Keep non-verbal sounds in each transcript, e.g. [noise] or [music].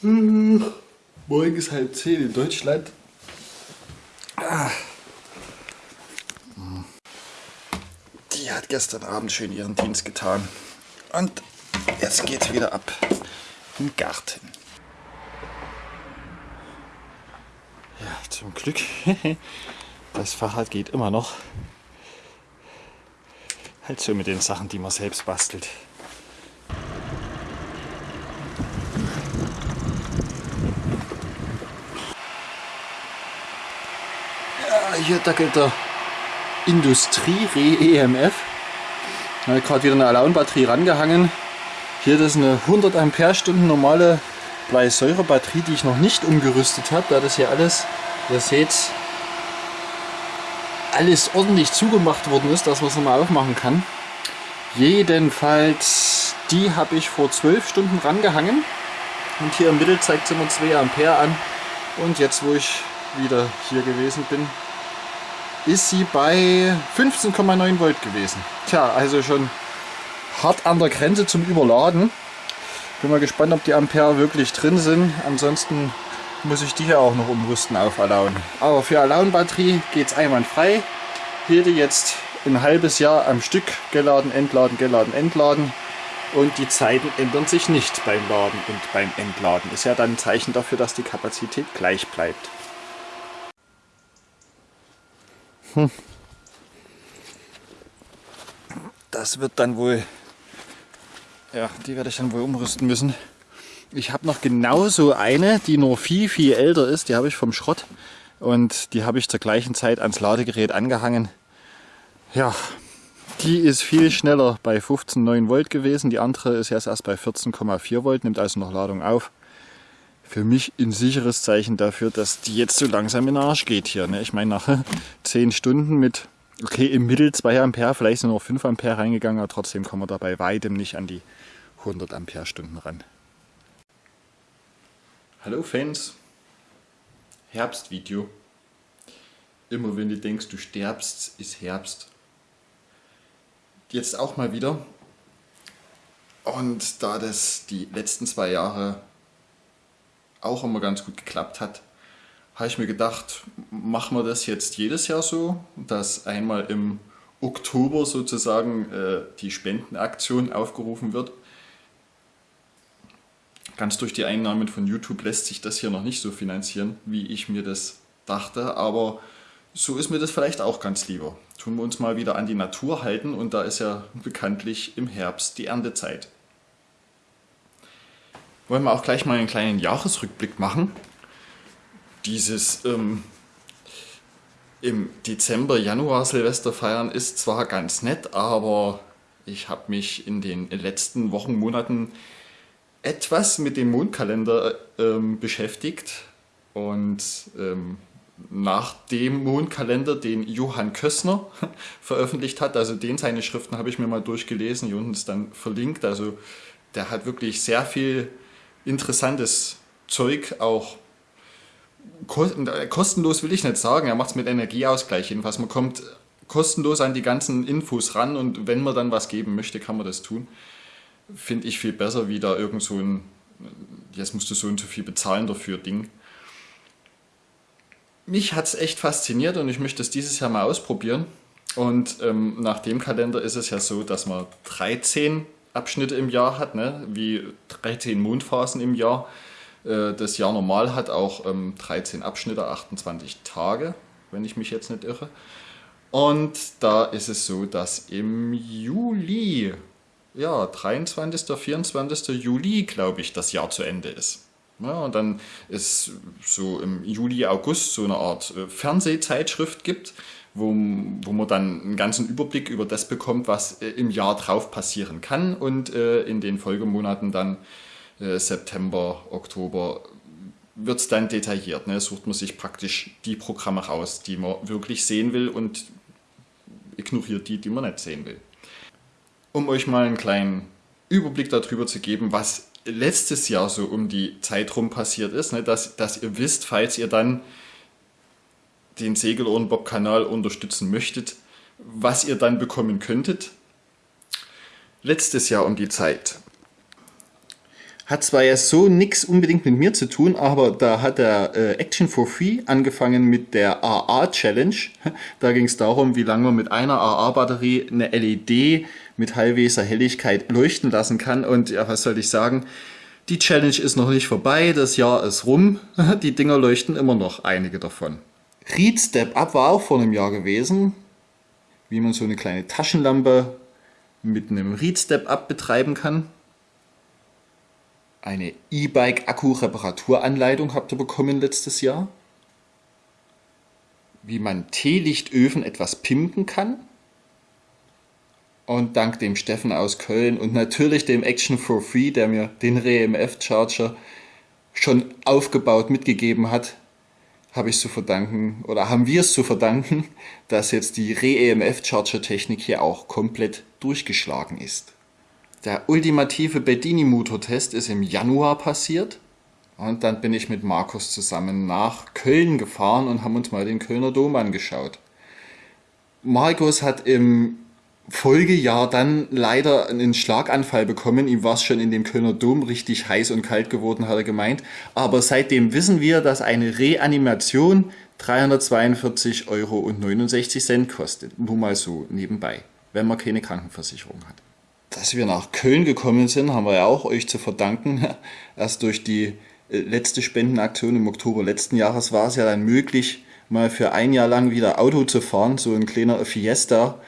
Hm, morgen ist halb zehn in Deutschland. Ah. Die hat gestern Abend schön ihren Dienst getan. Und jetzt geht's wieder ab im Garten. Ja, zum Glück. [laughs] Das Fahrrad geht immer noch. Halt so mit den Sachen, die man selbst bastelt. Ja, hier dackelt der Industrie-Re-EMF. Habe gerade wieder eine Alaun-Batterie rangehangen. Hier das ist eine 100 Ampere-Stunden normale Bleisäure-Batterie, die ich noch nicht umgerüstet habe, da das hier alles, ihr seht, alles ordentlich zugemacht worden ist, dass man es nochmal aufmachen kann. Jedenfalls, die habe ich vor 12 Stunden rangehangen. Und hier im Mittel zeigt sie immer 2 Ampere an. Und jetzt, wo ich wieder hier gewesen bin, ist sie bei 15,9 Volt gewesen. Tja, also schon hart an der Grenze zum Überladen. Bin mal gespannt, ob die Ampere wirklich drin sind. Ansonsten muss ich die hier auch noch umrüsten auf Alaun. Aber für Alaun-Batterie geht es einwandfrei. Hier die jetzt ein halbes Jahr am Stück geladen, entladen, geladen, entladen. Und die Zeiten ändern sich nicht beim Laden und beim Entladen. Ist ja dann ein Zeichen dafür, dass die Kapazität gleich bleibt. Hm. Das wird dann wohl, ja, die werde ich dann wohl umrüsten müssen. Ich habe noch genauso eine, die nur viel, viel älter ist. Die habe ich vom Schrott und die habe ich zur gleichen Zeit ans Ladegerät angehangen. Ja, die ist viel schneller bei 15,9 Volt gewesen. Die andere ist jetzt erst bei 14,4 Volt, nimmt also noch Ladung auf. Für mich ein sicheres Zeichen dafür, dass die jetzt so langsam in den Arsch geht hier. Ne? Ich meine, nach [laughs] 10 Stunden mit, okay, im Mittel 2 Ampere, vielleicht sind noch 5 Ampere reingegangen, aber trotzdem kommen wir dabei weitem nicht an die 100 Ampere Stunden ran. Hallo Fans, Herbstvideo. Immer wenn du denkst, du sterbst, ist Herbst. Jetzt auch mal wieder. Und da das die letzten zwei Jahre auch immer ganz gut geklappt hat, habe ich mir gedacht, machen wir das jetzt jedes Jahr so, dass einmal im Oktober sozusagen äh, die Spendenaktion aufgerufen wird Ganz durch die Einnahmen von YouTube lässt sich das hier noch nicht so finanzieren, wie ich mir das dachte, aber so ist mir das vielleicht auch ganz lieber. Tun wir uns mal wieder an die Natur halten und da ist ja bekanntlich im Herbst die Erntezeit. Wollen wir auch gleich mal einen kleinen Jahresrückblick machen. Dieses ähm, im Dezember, Januar Silvester feiern ist zwar ganz nett, aber ich habe mich in den letzten Wochen, Monaten etwas mit dem Mondkalender ähm, beschäftigt und ähm, nach dem Mondkalender, den Johann Kössner [laughs] veröffentlicht hat, also den seine Schriften habe ich mir mal durchgelesen, hier unten ist dann verlinkt, also der hat wirklich sehr viel interessantes Zeug, auch kostenlos will ich nicht sagen, er macht es mit Energieausgleich jedenfalls, man kommt kostenlos an die ganzen Infos ran und wenn man dann was geben möchte, kann man das tun finde ich viel besser, wie da irgend so ein, jetzt musst du so und so viel bezahlen dafür Ding. Mich hat es echt fasziniert und ich möchte es dieses Jahr mal ausprobieren. Und ähm, nach dem Kalender ist es ja so, dass man 13 Abschnitte im Jahr hat, ne? wie 13 Mondphasen im Jahr. Äh, das Jahr normal hat auch ähm, 13 Abschnitte, 28 Tage, wenn ich mich jetzt nicht irre. Und da ist es so, dass im Juli ja, 23., 24. Juli, glaube ich, das Jahr zu Ende ist. Ja, und dann ist so im Juli, August so eine Art äh, Fernsehzeitschrift gibt, wo, wo man dann einen ganzen Überblick über das bekommt, was äh, im Jahr drauf passieren kann und äh, in den Folgemonaten dann äh, September, Oktober wird es dann detailliert. Ne? Sucht man sich praktisch die Programme raus, die man wirklich sehen will und ignoriert die, die man nicht sehen will um euch mal einen kleinen Überblick darüber zu geben, was letztes Jahr so um die Zeit rum passiert ist, ne, dass, dass ihr wisst, falls ihr dann den Segelohrenbob-Kanal unterstützen möchtet, was ihr dann bekommen könntet. Letztes Jahr um die Zeit Hat zwar ja so nichts unbedingt mit mir zu tun, aber da hat der äh, Action for Free angefangen mit der AA Challenge. [laughs] Da ging es darum, wie lange man mit einer AA-Batterie eine LED mit halbweser Helligkeit leuchten lassen kann. Und ja, was soll ich sagen? Die Challenge ist noch nicht vorbei, das Jahr ist rum. [laughs] Die Dinger leuchten immer noch, einige davon. Read Step Up war auch vor einem Jahr gewesen, wie man so eine kleine Taschenlampe mit einem Read Step Up betreiben kann. Eine E-Bike Akku Reparaturanleitung habt ihr bekommen letztes Jahr. Wie man Teelichtöfen etwas pimpen kann. Und dank dem Steffen aus Köln und natürlich dem Action for Free, der mir den REMF Charger schon aufgebaut mitgegeben hat, habe ich zu verdanken oder haben wir es zu verdanken, [laughs] dass jetzt die Re-EMF Charger Technik hier auch komplett durchgeschlagen ist. Der ultimative Bedini Motortest ist im Januar passiert und dann bin ich mit Markus zusammen nach Köln gefahren und haben uns mal den Kölner Dom angeschaut. Markus hat im Folgejahr dann leider einen Schlaganfall bekommen. Ihm war es schon in dem Kölner Dom richtig heiß und kalt geworden, hat er gemeint. Aber seitdem wissen wir, dass eine Reanimation 342,69 Euro kostet. Nur mal so nebenbei, wenn man keine Krankenversicherung hat. Dass wir nach Köln gekommen sind, haben wir ja auch euch zu verdanken. [laughs] Erst durch die äh, letzte Spendenaktion im Oktober letzten Jahres war es ja dann möglich, mal für ein Jahr lang wieder Auto zu fahren, so ein kleiner Fiesta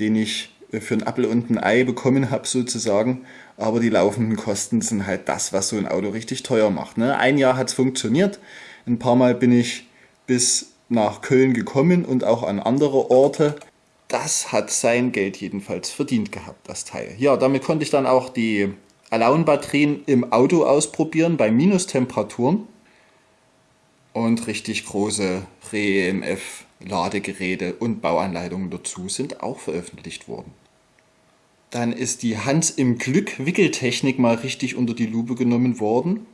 den ich für ein Apfel und ein Ei bekommen habe sozusagen. Aber die laufenden Kosten sind halt das, was so ein Auto richtig teuer macht. Ne? Ein Jahr hat es funktioniert. Ein paar Mal bin ich bis nach Köln gekommen und auch an andere Orte. Das hat sein Geld jedenfalls verdient gehabt, das Teil. Ja, damit konnte ich dann auch die Alone-Batterien im Auto ausprobieren bei Minustemperaturen. Und richtig große Re-EMF Ladegeräte und Bauanleitungen dazu sind auch veröffentlicht worden. Dann ist die Hans im Glück Wickeltechnik mal richtig unter die Lupe genommen worden.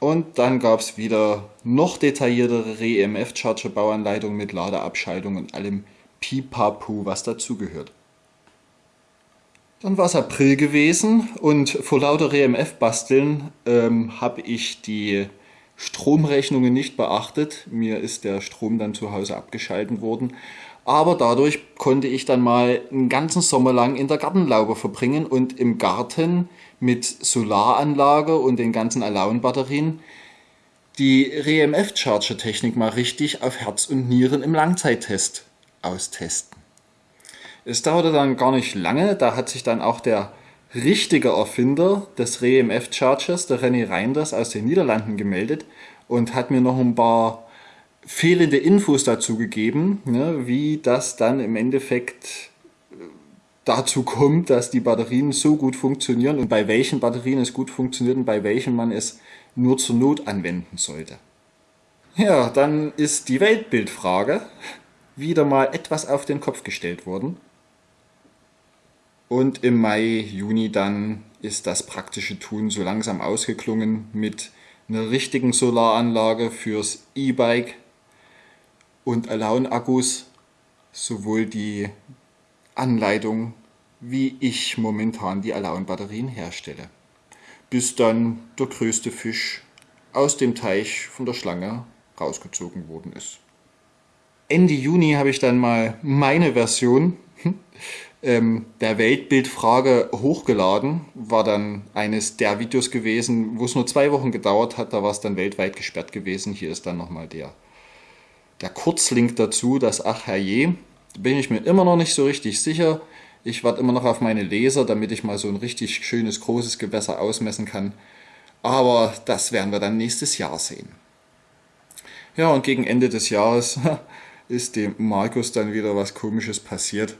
Und dann gab es wieder noch detailliertere REMF-Charger Bauanleitungen mit Ladeabschaltung und allem Pipapu, was dazugehört. Dann war es April gewesen und vor lauter REMF basteln ähm, habe ich die Stromrechnungen nicht beachtet. Mir ist der Strom dann zu Hause abgeschalten worden. Aber dadurch konnte ich dann mal einen ganzen Sommer lang in der Gartenlaube verbringen und im Garten mit Solaranlage und den ganzen Alone-Batterien die REMF-Charger-Technik mal richtig auf Herz und Nieren im Langzeittest austesten. Es dauerte dann gar nicht lange, da hat sich dann auch der richtige Erfinder des REMF Chargers, der René Reinders aus den Niederlanden gemeldet und hat mir noch ein paar fehlende Infos dazu gegeben, ne, wie das dann im Endeffekt äh, dazu kommt, dass die Batterien so gut funktionieren und bei welchen Batterien es gut funktioniert und bei welchen man es nur zur Not anwenden sollte. Ja, dann ist die Weltbildfrage wieder mal etwas auf den Kopf gestellt worden. Und im Mai, Juni dann ist das praktische Tun so langsam ausgeklungen mit einer richtigen Solaranlage fürs E-Bike und Alone-Akkus, sowohl die Anleitung, wie ich momentan die Alone-Batterien herstelle. Bis dann der größte Fisch aus dem Teich von der Schlange rausgezogen worden ist. Ende Juni habe ich dann mal meine Version [laughs] ähm, der Weltbildfrage hochgeladen. War dann eines der Videos gewesen, wo es nur zwei Wochen gedauert hat. Da war es dann weltweit gesperrt gewesen. Hier ist dann nochmal der, der Kurzlink dazu, das Ach herrje. Bin ich mir immer noch nicht so richtig sicher. Ich warte immer noch auf meine Leser, damit ich mal so ein richtig schönes, großes Gewässer ausmessen kann. Aber das werden wir dann nächstes Jahr sehen. Ja, und gegen Ende des Jahres [laughs] ist dem Markus dann wieder was Komisches passiert.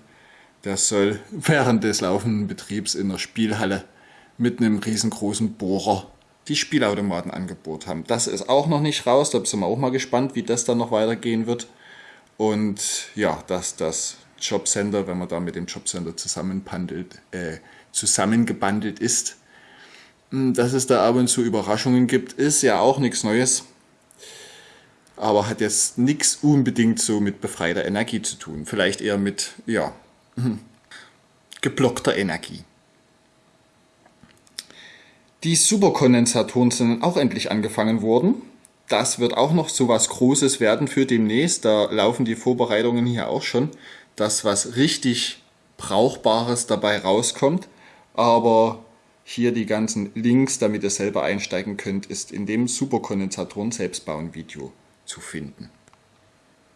Der soll während des laufenden Betriebs in der Spielhalle mit einem riesengroßen Bohrer die Spielautomaten angebohrt haben. Das ist auch noch nicht raus, da sind wir auch mal gespannt, wie das dann noch weitergehen wird. Und ja, dass das Jobcenter, wenn man da mit dem Jobcenter zusammenbandelt, äh, zusammengebandelt ist, hm, dass es da ab und zu Überraschungen gibt, ist ja auch nichts Neues. Aber hat jetzt nichts unbedingt so mit befreiter Energie zu tun. Vielleicht eher mit, ja, geblockter Energie. Die Superkondensatoren sind auch endlich angefangen worden. Das wird auch noch so was Großes werden für demnächst. Da laufen die Vorbereitungen hier auch schon, dass was richtig Brauchbares dabei rauskommt. Aber hier die ganzen Links, damit ihr selber einsteigen könnt, ist in dem Superkondensatoren Selbstbauen Video zu finden.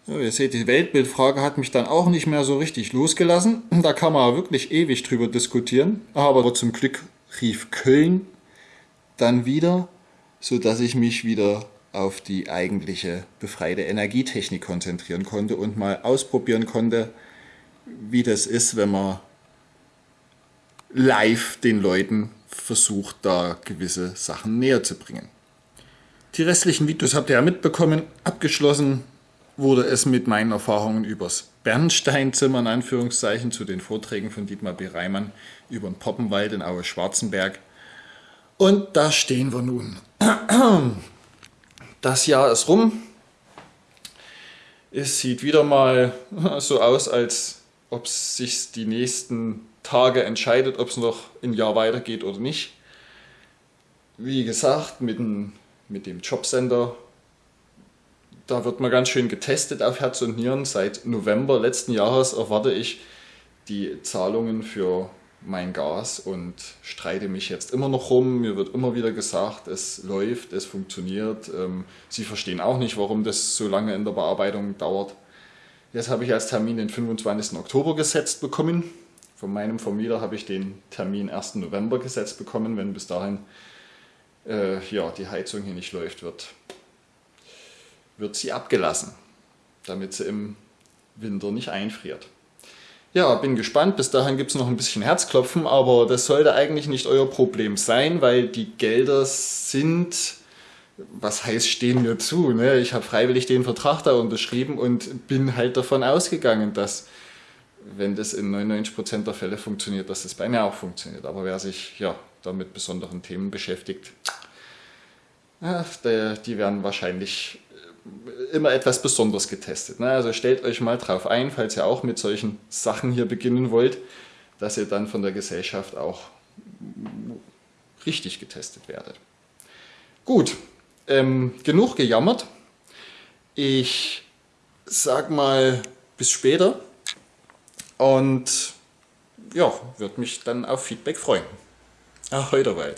So, ihr seht, die Weltbildfrage hat mich dann auch nicht mehr so richtig losgelassen. Da kann man wirklich ewig drüber diskutieren. Aber zum Glück rief Köln dann wieder, so dass ich mich wieder auf die eigentliche befreite Energietechnik konzentrieren konnte und mal ausprobieren konnte, wie das ist, wenn man live den Leuten versucht, da gewisse Sachen näher zu bringen. Die restlichen Videos habt ihr ja mitbekommen. Abgeschlossen wurde es mit meinen Erfahrungen übers Bernsteinzimmer in Anführungszeichen zu den Vorträgen von Dietmar B. Reimann über den Poppenwald in Aue-Schwarzenberg. Und da stehen wir nun. Das Jahr ist rum. Es sieht wieder mal so aus, als ob es sich die nächsten Tage entscheidet, ob es noch ein Jahr weitergeht oder nicht. Wie gesagt, mit dem, mit dem Jobcenter, da wird man ganz schön getestet auf Herz und Nieren. Seit November letzten Jahres erwarte ich die Zahlungen für mein Gas und streite mich jetzt immer noch rum. Mir wird immer wieder gesagt, es läuft, es funktioniert. Ähm, Sie verstehen auch nicht, warum das so lange in der Bearbeitung dauert. Jetzt habe ich als Termin den 25. Oktober gesetzt bekommen. Von meinem Vermieter habe ich den Termin 1. November gesetzt bekommen. Wenn bis dahin äh, ja, die Heizung hier nicht läuft, wird, wird sie abgelassen, damit sie im Winter nicht einfriert. Ja, bin gespannt. Bis dahin gibt es noch ein bisschen Herzklopfen, aber das sollte eigentlich nicht euer Problem sein, weil die Gelder sind, was heißt, stehen mir zu. Ne? Ich habe freiwillig den Vertrag da unterschrieben und bin halt davon ausgegangen, dass wenn das in 99% der Fälle funktioniert, dass das bei mir auch funktioniert. Aber wer sich ja, da mit besonderen Themen beschäftigt, ja, die werden wahrscheinlich immer etwas Besonderes getestet. Ne? Also stellt euch mal drauf ein, falls ihr auch mit solchen Sachen hier beginnen wollt, dass ihr dann von der Gesellschaft auch richtig getestet werdet. Gut, ähm, genug gejammert. Ich sag mal bis später und ja, würde mich dann auf Feedback freuen. Ahoi dabei.